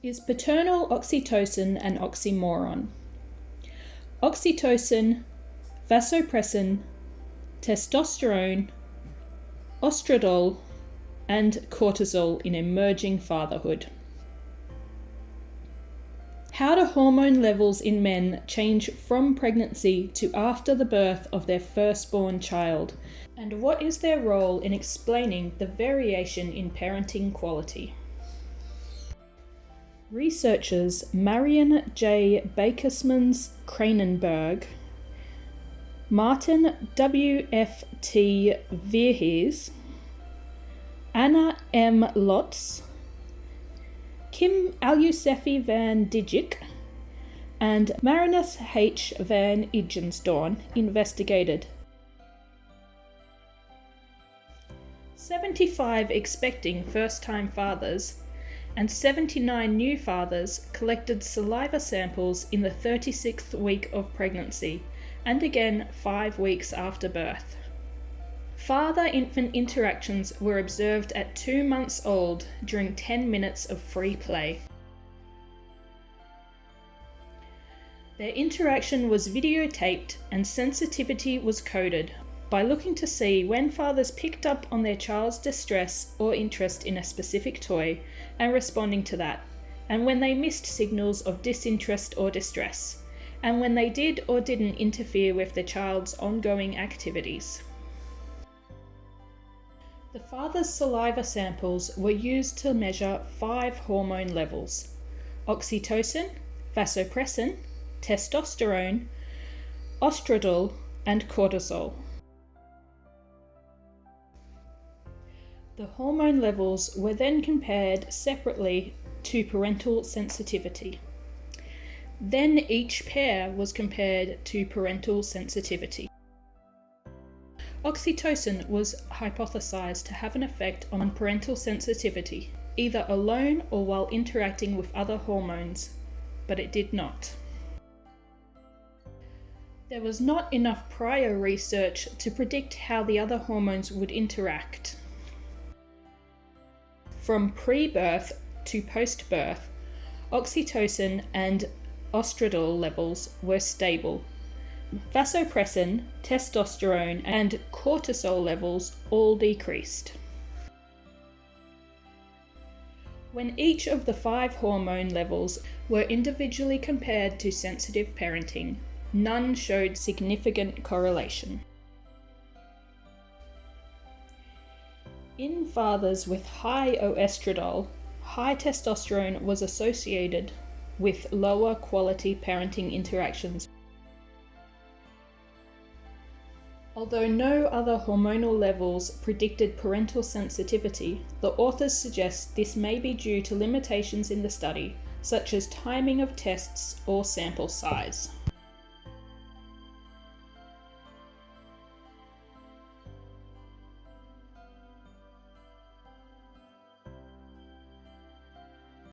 Is paternal oxytocin an oxymoron? Oxytocin, vasopressin, testosterone, oestradiol, and cortisol in emerging fatherhood. How do hormone levels in men change from pregnancy to after the birth of their firstborn child? And what is their role in explaining the variation in parenting quality? Researchers Marion J. Bakersmans Kranenberg, Martin W. F. T. Verhees, Anna M. Lotz, Kim Alyousefi-van Dijk and Marinus H. van IJzendoorn investigated. 75 expecting first time fathers and 79 new fathers collected saliva samples in the 36th week of pregnancy and again five weeks after birth. Father infant interactions were observed at two months old during 10 minutes of free play. Their interaction was videotaped and sensitivity was coded by looking to see when fathers picked up on their child's distress or interest in a specific toy and responding to that, and when they missed signals of disinterest or distress, and when they did or didn't interfere with the child's ongoing activities. The father's saliva samples were used to measure five hormone levels oxytocin, vasopressin, testosterone, oestradiol, and cortisol. The hormone levels were then compared separately to parental sensitivity. Then each pair was compared to parental sensitivity. Oxytocin was hypothesized to have an effect on parental sensitivity, either alone or while interacting with other hormones, but it did not. There was not enough prior research to predict how the other hormones would interact. From pre birth to post birth, oxytocin and oestradiol levels were stable Vasopressin, testosterone, and cortisol levels all decreased. When each of the five hormone levels were individually compared to sensitive parenting, none showed significant correlation. In fathers with high oestradiol, high testosterone was associated with lower quality parenting interactions Although no other hormonal levels predicted parental sensitivity, the authors suggest this may be due to limitations in the study, such as timing of tests or sample size.